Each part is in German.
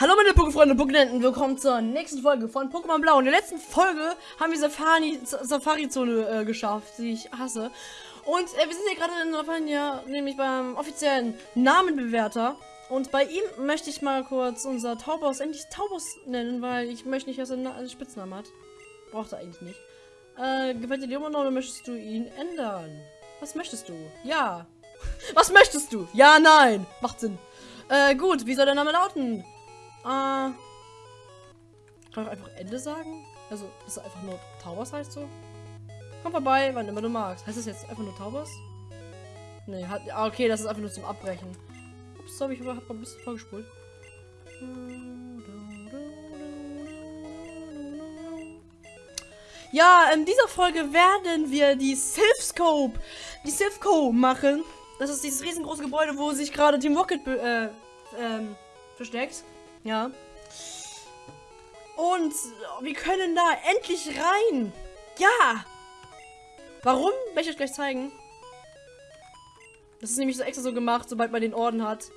Hallo meine Pokéfreunde, Pokénenten, willkommen zur nächsten Folge von Pokémon Blau. In der letzten Folge haben wir Safari, Safari-Zone äh, geschafft, die ich hasse. Und äh, wir sind hier gerade in Safari, nämlich beim offiziellen Namenbewerter. Und bei ihm möchte ich mal kurz unser Taubos endlich Taubos nennen, weil ich möchte nicht, dass er einen Spitznamen hat. Braucht er eigentlich nicht. Äh, gefällt dir die immer noch oder möchtest du ihn ändern? Was möchtest du? Ja. Was möchtest du? Ja, nein. Macht Sinn. Äh, gut, wie soll der Name lauten? Äh. Kann ich einfach Ende sagen? Also, ist es einfach nur Taubers heißt so? Komm vorbei, wann immer du magst. Heißt das jetzt einfach nur Taubers? Nee, hat. Ah, okay, das ist einfach nur zum Abbrechen. Ups, hab ich hab ein bisschen vorgespult. Ja, in dieser Folge werden wir die Sylphscope, die Sylphco machen. Das ist dieses riesengroße Gebäude, wo sich gerade Team Rocket äh, ähm, versteckt. Ja. Und wir können da endlich rein. Ja. Warum? Werde ich euch gleich zeigen. Das ist nämlich so extra so gemacht, sobald man den Orden hat.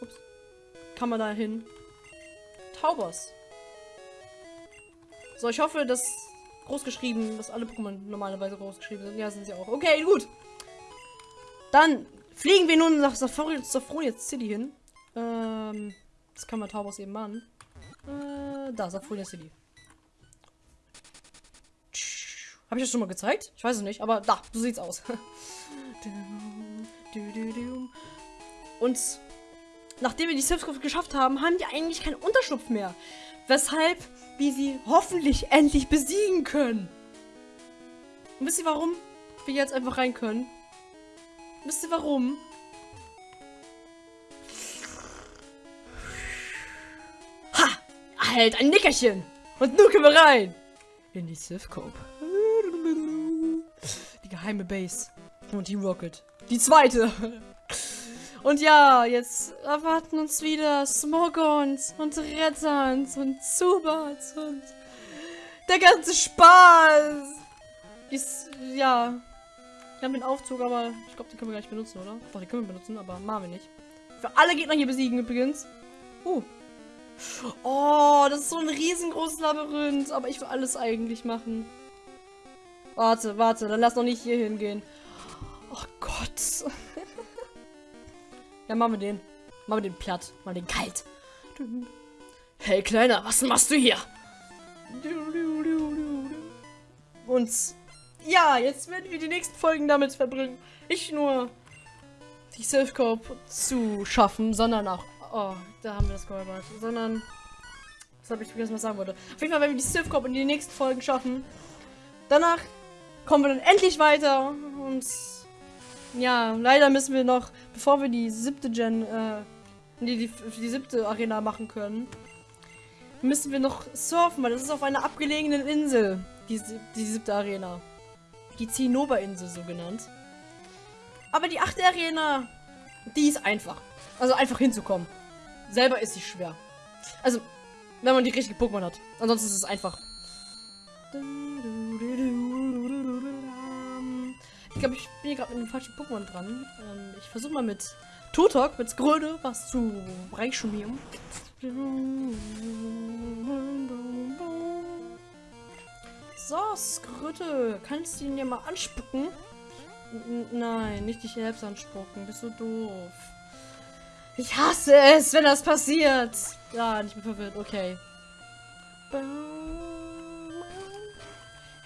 Ups. Kann man da hin. Taubers. So, ich hoffe, dass groß geschrieben, dass alle Pokémon normalerweise groß geschrieben sind. Ja, sind sie auch. Okay, gut. Dann fliegen wir nun nach Safroniet City hin. Ähm, das kann man Taubos eben machen. Äh, da, Safroniet City. Habe ich das schon mal gezeigt? Ich weiß es nicht, aber da, so sieht's aus. Und nachdem wir die Selbstgruppe geschafft haben, haben die eigentlich keinen Unterschlupf mehr. Weshalb wir sie hoffentlich endlich besiegen können. Und wisst ihr warum wir jetzt einfach rein können? Wisst ihr warum? Halt, ein Nickerchen! Und nun können wir rein! In die Sifcope. Die geheime Base. Und die Rocket. Die zweite. Und ja, jetzt erwarten uns wieder Smogons und Rettans und Zubats und der ganze Spaß. Ist, ja. Wir haben den Aufzug, aber ich glaube, den können wir gar nicht benutzen, oder? Doch, den können wir benutzen, aber machen wir nicht. Für alle Gegner hier besiegen übrigens. Uh. Oh, das ist so ein riesengroßes Labyrinth. Aber ich will alles eigentlich machen. Warte, warte, dann lass noch nicht hier hingehen. Oh Gott. ja, machen wir den. Machen wir den platt. Mal den kalt. Hey, Kleiner, was machst du hier? Und ja, jetzt werden wir die nächsten Folgen damit verbringen. Nicht nur die Self-Cope zu schaffen, sondern auch. Oh, da haben wir das geholpert. Sondern. Das habe ich vergessen, was ich sagen wollte. Auf jeden Fall werden wir die Self-Cope in die nächsten Folgen schaffen. Danach kommen wir dann endlich weiter und ja, leider müssen wir noch, bevor wir die siebte Gen, äh, die, die, die siebte Arena machen können, müssen wir noch surfen, weil das ist auf einer abgelegenen Insel, die, die siebte Arena. Die Zinnober-Insel so genannt. Aber die achte Arena, die ist einfach. Also einfach hinzukommen. Selber ist sie schwer. Also, wenn man die richtige Pokémon hat. Ansonsten ist es einfach. Ich glaube, ich bin hier gerade mit einem falschen Pokémon dran. Ähm, ich versuche mal mit Tutok, mit Skröde, was zu reichschumieren. So, Skröte, kannst du ihn ja mal anspucken? N nein, nicht dich selbst anspucken, bist du doof. Ich hasse es, wenn das passiert. Ja, ich bin verwirrt, okay. Ja,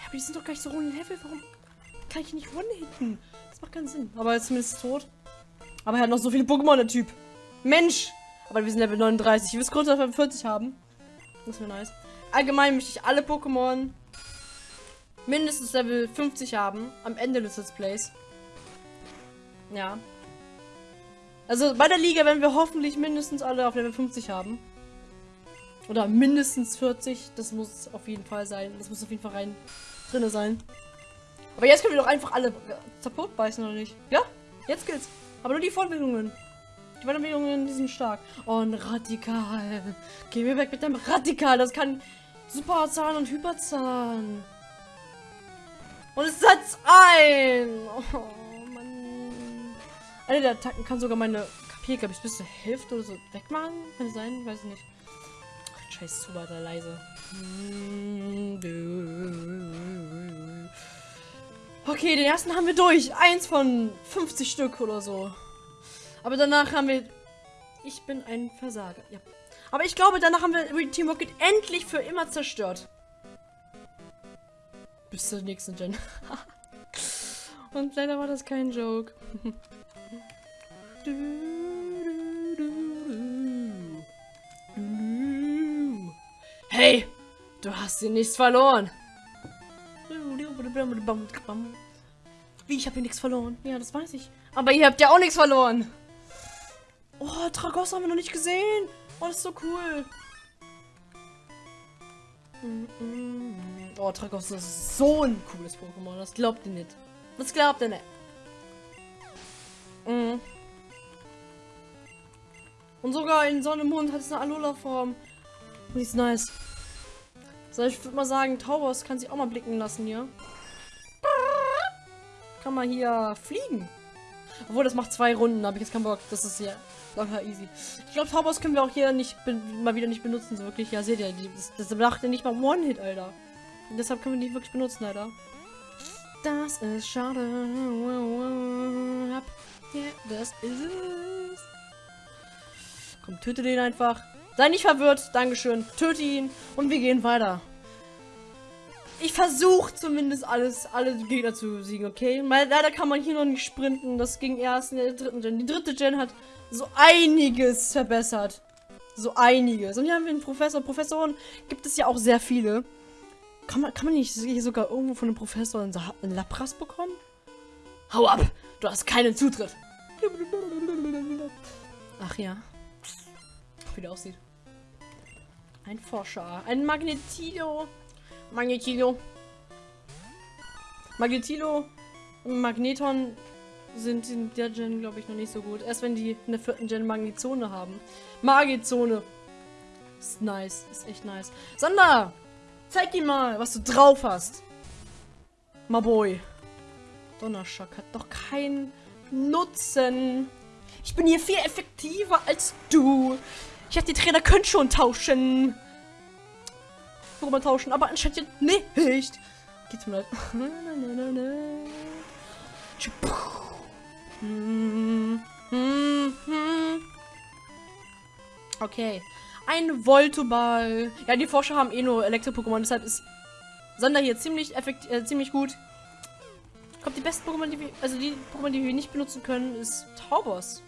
aber die sind doch gar nicht so hohen Level, warum kann ich nicht one-hitten? Das macht keinen Sinn. Aber er ist zumindest tot. Aber er hat noch so viele Pokémon, der Typ. Mensch! Aber wir sind Level 39. Ich will es kurz auf 40 haben. Das wäre nice. Allgemein möchte ich alle Pokémon mindestens Level 50 haben. Am Ende des Let's Plays. Ja. Also bei der Liga werden wir hoffentlich mindestens alle auf Level 50 haben. Oder mindestens 40. Das muss auf jeden Fall sein. Das muss auf jeden Fall rein drinne sein. Aber jetzt können wir doch einfach alle kaputt beißen, oder nicht? Ja? Jetzt geht's. Aber nur die Fortbildungen. Die Weiterbildungen, sind stark. Ein Radikal. Geh mir weg mit dem Radikal. Das kann Superzahn und Hyperzahn. Und es setzt ein. Oh. Eine der Attacken kann sogar meine HP, glaube ich, bis zur Hälfte oder so wegmachen. Kann sein? Weiß ich nicht. Ach, scheiß zu weiter leise. Okay, den ersten haben wir durch. Eins von 50 Stück oder so. Aber danach haben wir... Ich bin ein Versager. Ja. Aber ich glaube, danach haben wir Team Rocket endlich für immer zerstört. Bis zur nächsten Gen. Und leider war das kein Joke. Hey, du hast hier nichts verloren. Wie, ich habe hier nichts verloren? Ja, das weiß ich. Aber ihr habt ja auch nichts verloren. Oh, Tragos haben wir noch nicht gesehen. Oh, das ist so cool. Oh, Tragos ist so ein cooles Pokémon. Das glaubt ihr nicht. Das glaubt ihr nicht. Mhm. Und sogar in Sonne Mond hat es eine Alola-Form. Die ist nice. So, ich würde mal sagen, Taubos kann sich auch mal blicken lassen hier. Kann man hier fliegen. Obwohl, das macht zwei Runden, da habe ich jetzt keinen Bock. Das ist ja locker easy. Ich glaube, Taubos können wir auch hier nicht mal wieder nicht benutzen, so wirklich. Ja, seht ihr, das, das macht ja nicht mal One-Hit, Alter. Und deshalb können wir die wirklich benutzen, Alter. Das ist schade. Ja, das ist es. Komm, töte den einfach. Sei nicht verwirrt. Dankeschön. Töte ihn. Und wir gehen weiter. Ich versuche zumindest alles, alle Gegner zu besiegen, okay? Weil leider kann man hier noch nicht sprinten. Das ging erst in der dritten Gen. Die dritte Gen hat so einiges verbessert. So einiges. Und hier haben wir einen Professor. Professoren gibt es ja auch sehr viele. Kann man, kann man nicht hier sogar irgendwo von einem Professor einen, einen Lapras bekommen? Hau ab! Du hast keinen Zutritt. Ach ja. Wie der aussieht. Ein Forscher. Ein Magnetilo. Magnetilo. Magnetilo und Magneton sind in der Gen, glaube ich, noch nicht so gut. Erst wenn die in der vierten Gen Magnezone haben. Magizone. Ist nice. Ist echt nice. Sander! Zeig ihm mal, was du drauf hast. My boy. Donnerschock hat doch keinen Nutzen. Ich bin hier viel effektiver als du. Ich dachte, die Trainer können schon tauschen. Worüber tauschen, aber anscheinend nicht. Geht's mir leid. Okay. Ein Voltoball. Ja, die Forscher haben eh nur Elektro-Pokémon, deshalb ist Sander hier ziemlich effektiv, äh, ziemlich gut. Glaube, die besten Pokémon, die wir, also die Pokémon, die wir nicht benutzen können, ist Taubos.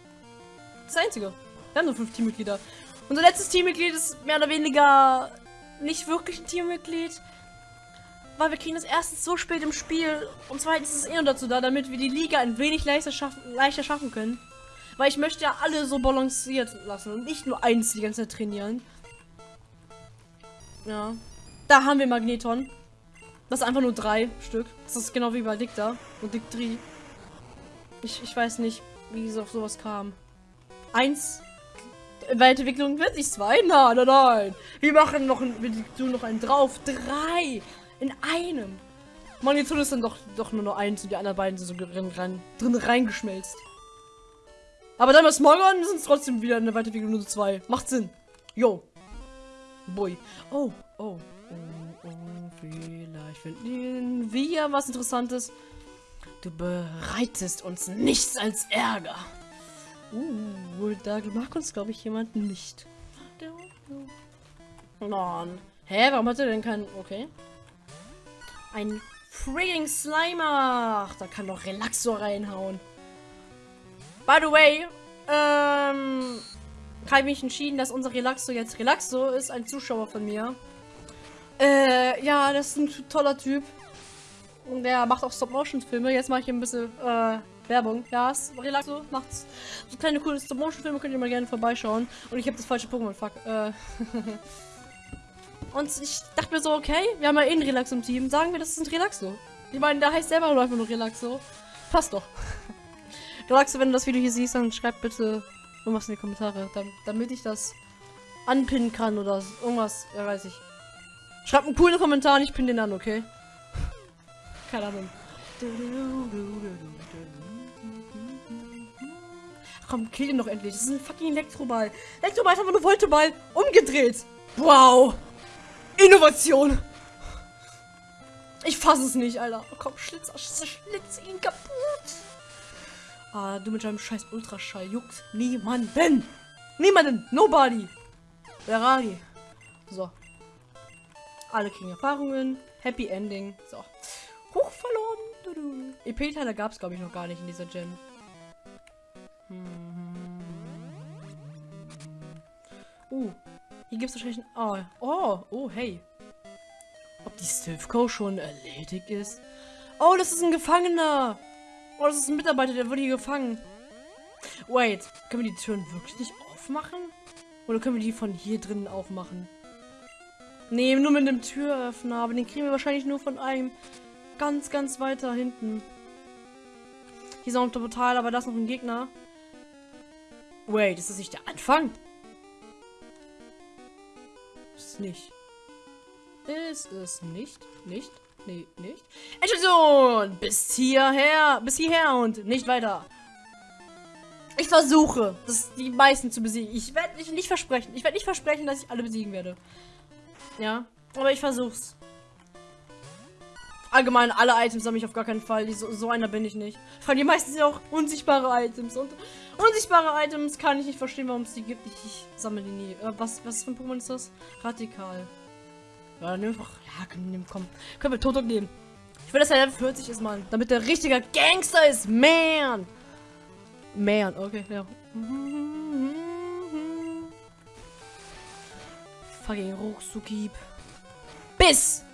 Das einzige. Wir haben nur fünf Teammitglieder. Unser letztes Teammitglied ist mehr oder weniger nicht wirklich ein Teammitglied. Weil wir kriegen das erstens so spät im Spiel und zweitens ist es eh nur dazu da, damit wir die Liga ein wenig leichter schaffen, leichter schaffen können. Weil ich möchte ja alle so balanciert lassen und nicht nur eins die ganze Zeit trainieren. Ja. Da haben wir Magneton. Das ist einfach nur drei Stück. Das ist genau wie bei Dicta und Dictri. Ich, ich weiß nicht, wie es auf sowas kam. Eins. Weiterentwicklung wird nicht zwei? Nein, nein, nein. Wir machen noch ein, wir noch einen drauf. Drei. In einem. Magneton ist dann doch, doch nur noch eins und die anderen beiden sind so drin, rein, drin reingeschmelzt. Aber dann bei Smogon sind es trotzdem wieder eine Weiterentwicklung nur zwei. Macht Sinn. Yo. Boy. Oh, oh. Oh, oh, vielleicht finden wir was Interessantes. Du bereitest uns nichts als Ärger. Uh, da mag uns, glaube ich, jemand nicht. Mann. Hä, warum hat er denn keinen... Okay. Ein frigging Slimer. Ach, da kann doch Relaxor reinhauen. By the way, ähm, ich mich entschieden, dass unser Relaxo jetzt Relaxo ist, ein Zuschauer von mir. Äh, ja, das ist ein toller Typ. Und der macht auch Stop-Motion-Filme. Jetzt mache ich ein bisschen, äh, Werbung. Ja, Relaxo macht so kleine coole Stop-Motion-Filme, könnt ihr mal gerne vorbeischauen. Und ich habe das falsche Pokémon, fuck. Äh. Und ich dachte mir so, okay, wir haben ja eh einen Relaxo im Team. Sagen wir, das ist ein Relaxo. Ich meine, der heißt selber nur einfach nur Relaxo. Passt doch. Relaxo, wenn du das Video hier siehst, dann schreib bitte irgendwas in die Kommentare, damit ich das anpinnen kann oder irgendwas, ja weiß ich. Schreib einen coolen Kommentar und ich pinne den an, okay? Keine Ahnung. Komm, kill ihn doch endlich. Das ist ein fucking Elektroball. Elektroball ist einfach nur Volteball umgedreht. Wow. Innovation. Ich fasse es nicht, Alter. Oh, komm, Schlitz, schlitz ihn kaputt. Ah, du mit deinem scheiß Ultraschall juckt niemanden. Niemanden. Nobody. Ferrari. So. Alle kriegen Erfahrungen. Happy Ending. So. Hoch verloren. EP-Teile gab es, glaube ich, noch gar nicht in dieser Gen. Hm. Uh. Hier gibt es wahrscheinlich ein... Oh. Oh. Oh, hey. Ob die Stivco schon erledigt ist? Oh, das ist ein Gefangener. Oh, das ist ein Mitarbeiter, der wurde hier gefangen. Wait, können wir die Türen wirklich nicht aufmachen? Oder können wir die von hier drinnen aufmachen? Nee, nur mit einem Türöffner, aber den kriegen wir wahrscheinlich nur von einem ganz, ganz weiter hinten. Hier ist auch ein Portal, aber da ist noch ein Gegner. Wait, ist das nicht der Anfang? Ist nicht. Ist es nicht? Nicht? Nee, nicht. Entschuldigung! Bis hierher! Bis hierher und nicht weiter. Ich versuche, das die meisten zu besiegen. Ich werde nicht versprechen. Ich werde nicht versprechen, dass ich alle besiegen werde. Ja, aber ich versuch's. Allgemein, alle Items habe ich auf gar keinen Fall. So, so, einer bin ich nicht. Vor allem die meisten sind auch unsichtbare Items. Und unsichtbare Items kann ich nicht verstehen, warum es die gibt. Ich, ich sammle die nie. Äh, was, was für ein Pokémon ist das? Radikal. Ja, dann nimm einfach. Ja, komm, komm. Können wir Toto nehmen. Ich will, dass er Level 40 ist, Mann. Damit der richtiger Gangster ist. Man. Man, okay, ja. Fucking Ruchsukib. Bis!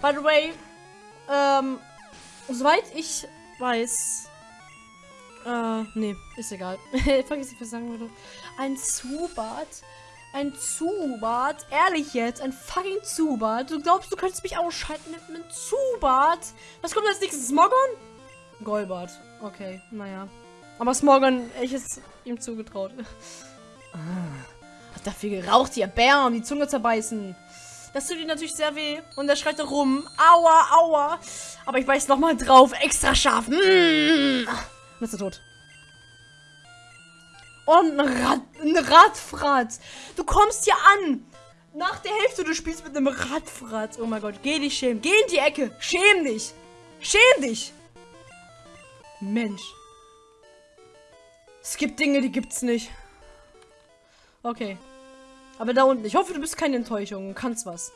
By the way, ähm, soweit ich weiß, äh, nee, ist egal. Vergiss nicht, was ich sagen würde. Ein Zubat ein Zubat? Ehrlich jetzt? Ein fucking Zubat? Du glaubst, du könntest mich ausschalten mit einem Zubat? Was kommt als nächstes? Smogon? Golbart. Okay, naja. Aber Smogon, ich ist ihm zugetraut. Ah, hat dafür geraucht, hier Bär, um die Zunge zerbeißen. Das tut ihm natürlich sehr weh. Und er schreit rum. Aua, aua. Aber ich beiß nochmal drauf. Extra scharf. Mmh. Und ist er tot. Und ein, Rad, ein Radfratz. Du kommst hier an. Nach der Hälfte, du spielst mit einem Radfratz. Oh mein Gott, geh dich schämen. Geh in die Ecke. Schäm dich. Schäm dich. Mensch. Es gibt Dinge, die gibt's nicht. Okay. Aber da unten. Ich hoffe, du bist keine Enttäuschung. Du kannst was.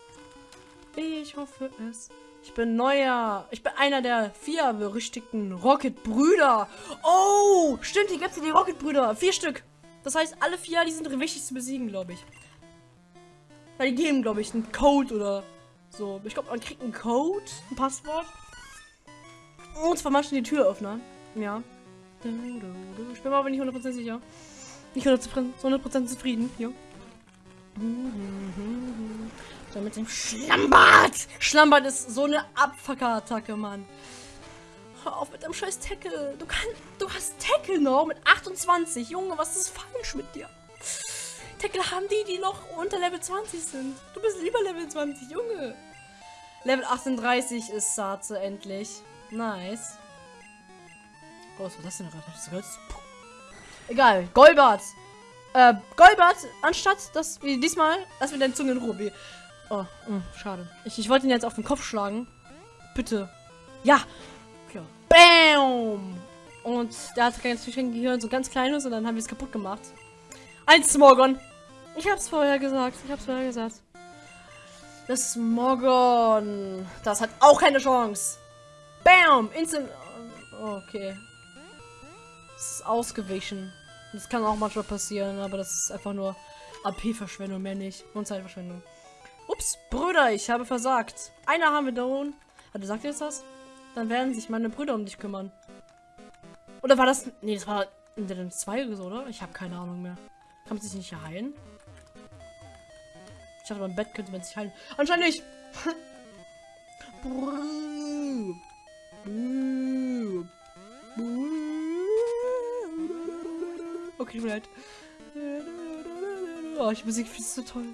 Ich hoffe es. Ich bin neuer. Ich bin einer der vier berüchtigten Rocket-Brüder. Oh, stimmt, hier gibt es die Rocket-Brüder. Vier Stück. Das heißt, alle vier, die sind wichtig zu besiegen, glaube ich. Weil die geben, glaube ich, einen Code oder so. Ich glaube, man kriegt einen Code, ein Passwort. Und zwar manchmal die Türöffner. Ja. Ich bin aber nicht 100% sicher. Nicht 100%, zufrieden. Ja. So mit dem Schlammbad. Schlammbad ist so eine Abfucker-Attacke, Mann. Hör auf mit dem scheiß Tackle. Du kannst, du hast Tackle noch mit 28. Junge, was ist falsch mit dir? Tackle haben die, die noch unter Level 20 sind. Du bist lieber Level 20, Junge. Level 38 ist Sarze endlich. Nice. Oh, was war das denn gerade? Das? Egal. Golbart. Äh, Golbart, anstatt dass wir diesmal, lass mir deine Zunge in Ruhe. Oh, mh, hm, schade. Ich, ich wollte ihn jetzt auf den Kopf schlagen. Bitte. Ja. ja. Bam! Und der hat ganz kein Gehirn, so ganz kleines, und dann haben wir es kaputt gemacht. Ein Smogon. Ich hab's vorher gesagt. Ich hab's vorher gesagt. Das Smogon. Das hat auch keine Chance. Bam! Instant. Okay. Es ist ausgewichen. Das kann auch manchmal passieren, aber das ist einfach nur AP-Verschwendung, mehr nicht. Und Zeitverschwendung. Ups, Brüder, ich habe versagt. Einer haben wir da unten. Warte, sagt ihr jetzt das? Dann werden sich meine Brüder um dich kümmern. Oder war das... Nee, das war in den zwei oder so, oder? Ich habe keine Ahnung mehr. Kann man sich nicht heilen? Ich dachte, beim Bett könnte man sich heilen. Anscheinend nicht. okay, tut mir leid. Oh, ich Musik viel zu toll.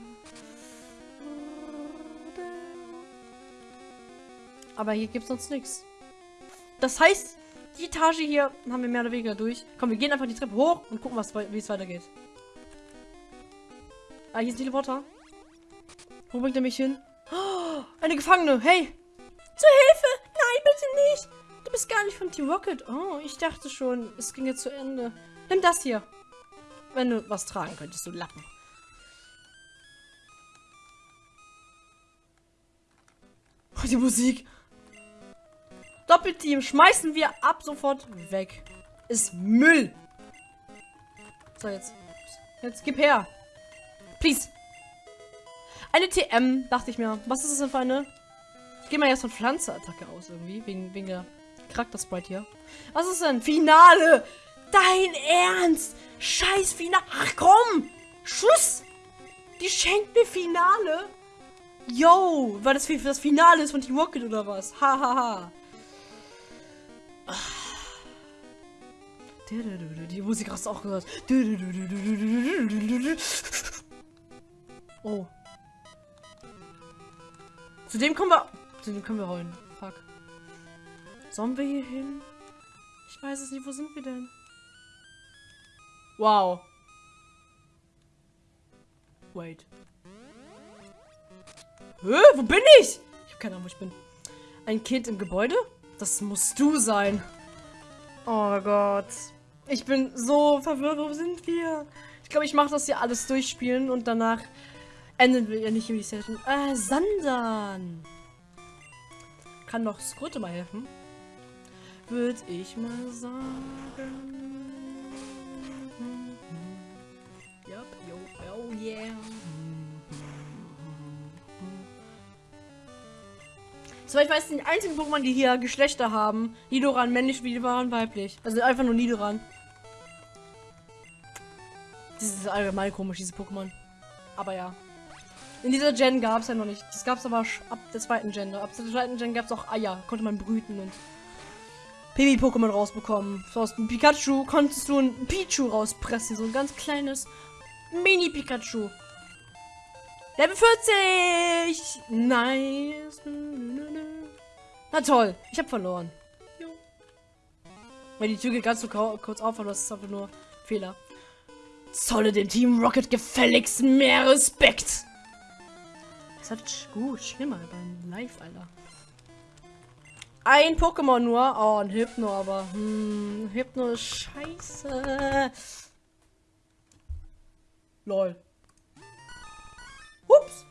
Aber hier gibt es sonst nichts. Das heißt, Die Etage hier haben wir mehr oder weniger durch. Komm, wir gehen einfach die Treppe hoch und gucken, wie es weitergeht. Ah, hier ist ein Teleporter. Wo bringt er mich hin? Oh, eine Gefangene. Hey! Zur Hilfe! Nein, bitte nicht! Du bist gar nicht von Team Rocket. Oh, ich dachte schon, es ging jetzt zu Ende. Nimm das hier. Wenn du was tragen könntest, du Lappen. Oh, die Musik. Doppelteam schmeißen wir ab sofort weg. Ist Müll. So, jetzt. Jetzt gib her. Please. Eine TM, dachte ich mir. Was ist das denn für eine? Ich gehe mal jetzt von Pflanzeattacke aus irgendwie. Wegen, wegen der Charakter-Sprite hier. Was ist denn? Finale! Dein Ernst! Scheiß Finale! Ach komm! Schuss! Die schenkt mir Finale? Yo! Weil das für das Finale ist von Team Rocket oder was? Hahaha. Ha, ha. Die Musik hast du auch gehört. Oh. Zu dem kommen wir. Zu dem können wir rollen. Fuck. Sollen wir hier hin? Ich weiß es nicht. Wo sind wir denn? Wow. Wait. Hä? Wo bin ich? Ich habe keine Ahnung, wo ich bin. Ein Kind im Gebäude? Das musst du sein. Oh Gott. Ich bin so verwirrt. Wo sind wir? Ich glaube, ich mache das hier alles durchspielen und danach enden wir ja nicht im Session. Äh, Sandern. Kann doch Skrute mal helfen. Würde ich mal sagen. Yeah. Soweit ich weiß, die einzigen Pokémon, die hier Geschlechter haben. Nidoran männlich, Nidoran weiblich. Also einfach nur Nidoran. Das ist allgemein komisch, diese Pokémon. Aber ja. In dieser Gen gab es ja noch nicht. Das gab es aber ab der zweiten Gen. Ab der zweiten Gen gab es auch Eier. Konnte man brüten und Baby-Pokémon rausbekommen. So aus dem Pikachu konntest du ein Pichu rauspressen. So ein ganz kleines Mini-Pikachu. Level 40! Nice. Na toll, ich habe verloren. Weil die Tür geht ganz so kurz auf, das ist einfach nur Fehler. Zolle dem Team Rocket gefälligst mehr Respekt. Das hat gut, schlimmer beim Live, Alter. Ein Pokémon nur. Oh, ein Hypno, aber. Hm, Hypno ist scheiße. Lol. Ups.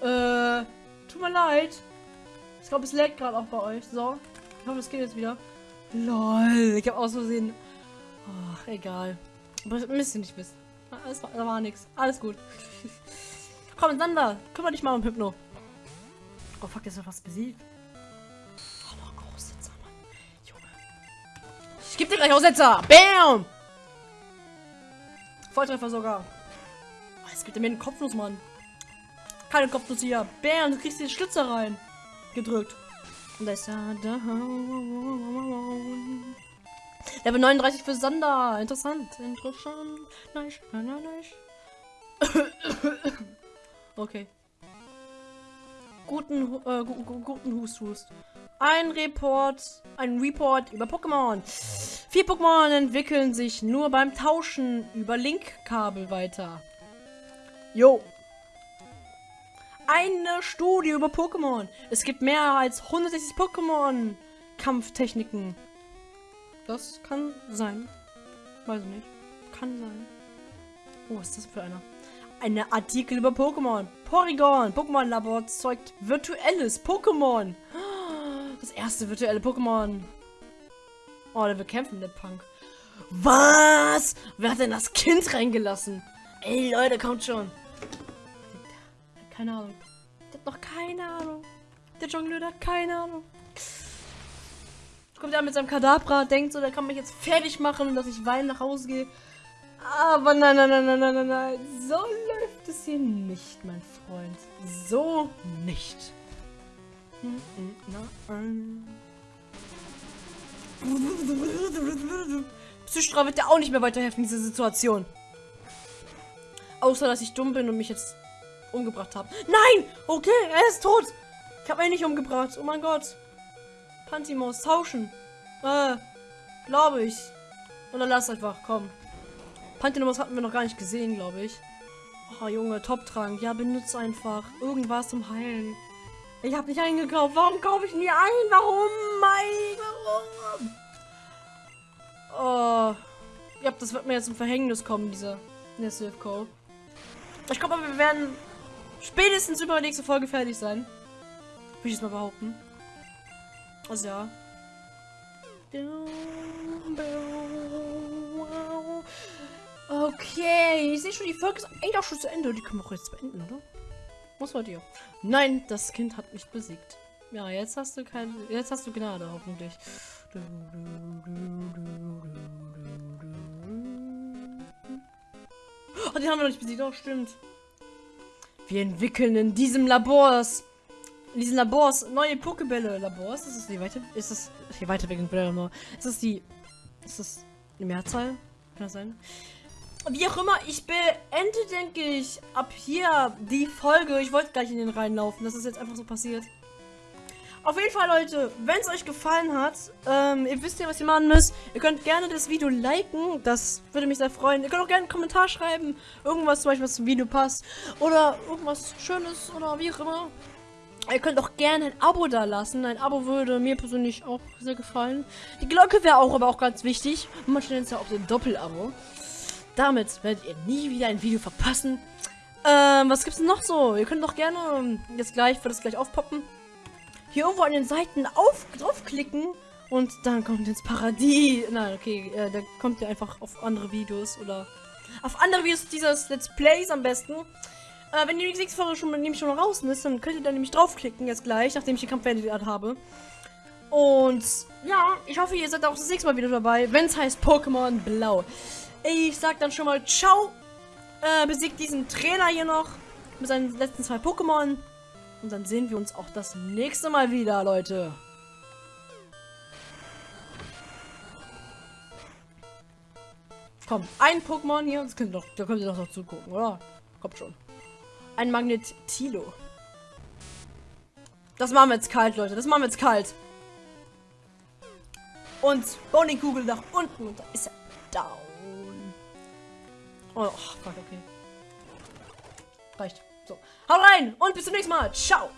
Äh, tut mir leid. Ich glaube, es leckt gerade auch bei euch. So. Ich hoffe, es geht jetzt wieder. Lol. Ich habe aus Versehen. Ach, egal. Aber müsst ihr nicht wissen. Alles war, war nichts. Alles gut. Komm, Sander. Kümmere dich mal um Hypno. Oh, fuck, ist ja fast besiegt. Oh, noch Großsitzer, Mann. Junge. Ich geb dir gleich Aussetzer. Bam! Volltreffer sogar. Oh, jetzt gibt mir einen Kopfnuss, Mann. Keine Kopfnuss hier. Bam, du kriegst den Schlitzer rein. Gedrückt. Und da ist er. Level 39 für Sander. Interessant. Interessant. Nice. Nice. okay. Guten, äh, gu gu guten Hust, Hust. Ein Report, ein Report über Pokémon. Vier Pokémon entwickeln sich nur beim Tauschen über Linkkabel weiter. Jo. Eine Studie über Pokémon. Es gibt mehr als 160 Pokémon Kampftechniken. Das kann sein. Weiß ich nicht. Kann sein. Oh, was ist das für einer? Eine Artikel über Pokémon. Porygon. Pokémon-Labor zeugt virtuelles Pokémon. Das erste virtuelle Pokémon. Oh, der kämpfen, der Punk. Was? Wer hat denn das Kind reingelassen? Ey, Leute, kommt schon. Keine Ahnung. Der hat noch keine Ahnung. Der Jongleur hat keine Ahnung. Kommt er mit seinem Kadabra, denkt so, der kann mich jetzt fertig machen, dass ich weinen nach Hause gehe. Aber nein, nein, nein, nein, nein, nein. So läuft es hier nicht, mein Freund. So nicht. Psychra wird ja auch nicht mehr weiterhelfen in dieser Situation. Außer, dass ich dumm bin und mich jetzt umgebracht habe. Nein! Okay, er ist tot. Ich habe ihn nicht umgebracht. Oh mein Gott. Pantimos, tauschen. Äh, glaube ich. Oder lass einfach, komm. Panthenomos hatten wir noch gar nicht gesehen, glaube ich. Oh, Junge, Top-Trank. Ja, benutze einfach. Irgendwas zum Heilen. Ich habe nicht eingekauft. Warum kaufe ich nie ein? Warum? Mein, warum? Oh. Ja, das wird mir jetzt ein Verhängnis kommen, dieser Nessilco. Ich glaube, wir werden spätestens über die nächste Folge fertig sein. Würde ich jetzt mal behaupten. Also ja. Okay, ich sehe schon, die Folge ist eigentlich auch schon zu Ende. Die können wir auch jetzt beenden, oder? Was war dir? Nein, das Kind hat mich besiegt. Ja, jetzt hast du keine. Jetzt hast du Gnade, hoffentlich. Oh, die haben wir noch nicht besiegt. Oh, stimmt. Wir entwickeln in diesem Labors. In diesen Labors neue Pokebälle. Labors? Ist das die weiter. Ist das. Die Weiterentwicklung. Ist das die. Ist das eine Mehrzahl? Kann das sein? Wie auch immer, ich beende, denke ich, ab hier die Folge. Ich wollte gleich in den reinlaufen. Das ist jetzt einfach so passiert. Auf jeden Fall, Leute, wenn es euch gefallen hat, ähm, ihr wisst ja, was ihr machen müsst. Ihr könnt gerne das Video liken, das würde mich sehr freuen. Ihr könnt auch gerne einen Kommentar schreiben, irgendwas zum Beispiel, was zum Video passt. Oder irgendwas Schönes oder wie auch immer. Ihr könnt auch gerne ein Abo da lassen. Ein Abo würde mir persönlich auch sehr gefallen. Die Glocke wäre auch aber auch ganz wichtig. Manche nennen es ja auch den Doppelabo. Damit werdet ihr nie wieder ein Video verpassen. Ähm, was gibt's denn noch so? Ihr könnt doch gerne ähm, jetzt gleich, wird es gleich aufpoppen hier irgendwo an den Seiten auf, draufklicken und dann kommt ins Paradies. Nein, okay, äh, da kommt ihr einfach auf andere Videos oder auf andere Videos dieses Let's Plays am besten. Äh, wenn die nächste Folge schon, nämlich schon raus ist, dann könnt ihr da nämlich draufklicken jetzt gleich, nachdem ich die Kampf beendet habe. Und ja, ich hoffe, ihr seid auch das nächste Mal wieder dabei, wenn es heißt Pokémon Blau. Ich sag dann schon mal Ciao. Äh, besiegt diesen Trainer hier noch mit seinen letzten zwei Pokémon. Und dann sehen wir uns auch das nächste Mal wieder, Leute. Komm, ein Pokémon hier. Das könnt ihr doch, da könnt ihr doch noch zugucken, oder? Kommt schon. Ein Magnetilo. Das machen wir jetzt kalt, Leute. Das machen wir jetzt kalt. Und Bowling-Kugel nach unten. Und da ist er down. Oh, fuck, okay. Reicht. So, haut rein und bis zum nächsten Mal. Ciao.